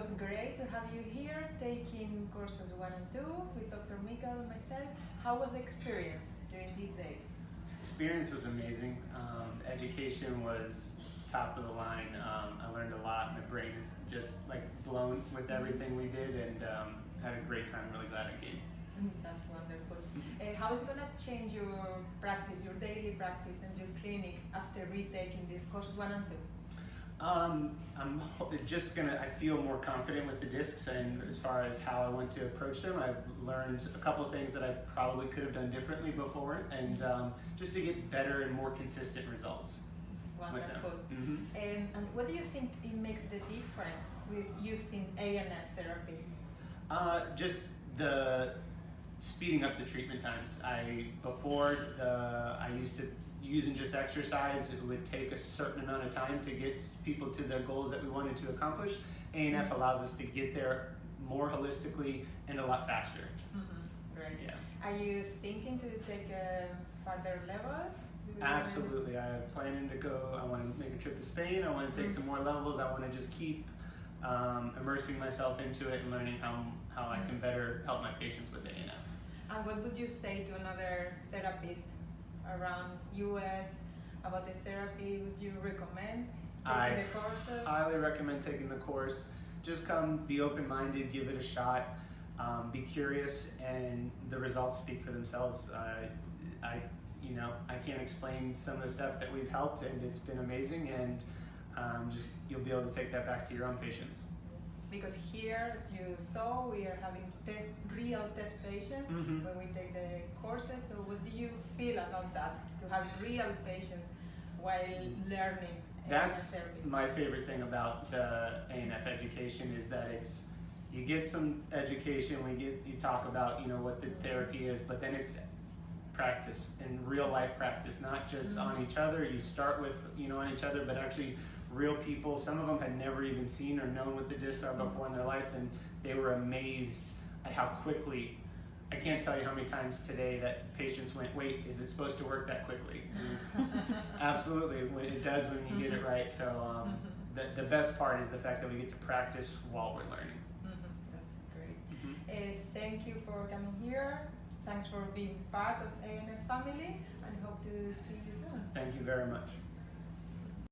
was great to have you here taking courses one and two with Dr. Mikael and myself. How was the experience during these days? This experience was amazing. Um, education was top of the line. Um, I learned a lot. My brain is just like blown with mm-hmm. everything we did and um, had a great time. Really glad I came. Mm-hmm. That's wonderful. Uh, how is going to change your practice, your daily practice and your clinic after retaking these courses one and two? Um, I'm just gonna. I feel more confident with the discs, and as far as how I want to approach them, I've learned a couple of things that I probably could have done differently before, and um, just to get better and more consistent results. Wonderful. hmm Um, and what do you think it makes the difference with using ANF therapy? Uh, just the speeding up the treatment times. I before the I used to using just exercise. It would take a certain amount of time to get people to their goals that we wanted to accomplish. ANF allows us to get there more holistically and a lot faster. Mm-hmm. Right. Yeah, Are you thinking to take um, further levels? Do you wanna- absolutely. I'm planning to go. I want to make a trip to Spain. I want to take some more levels. I want to just keep um, immersing myself into it and learning how how I can better help my patients with ANF. And what would you say to another therapist around US about the therapy? Would you recommend taking I the courses? highly recommend taking the course. Just come, be open minded, give it a shot, um, be curious, and the results speak for themselves. Uh, I, you know, I can't explain some of the stuff that we've helped, and it's been amazing. And um, just you'll be able to take that back to your own patients. Because here, as you saw, we are having test, real test patients Mhm. when we take the courses. So, what do you feel about that? To have real patients while learning uh, That's my favorite thing about the ANF education is that it's you get some education, we get you talk about you know what the therapy is, but then it's practice and real life practice, not just on each other. You start with you know on each other, but actually real people. Some of them had never even seen or known what the discs are before in their life, and they were amazed at how quickly. I can't tell you how many times today that patients went, "Wait, is it supposed to work that quickly?" Absolutely, when it does when you get it right. So um, the, the best part is the fact that we get to practice while we're learning. Mhm, That's great. Uh, thank you for coming here. Thanks for being part of ANF family and hope to see you soon. Thank you very much.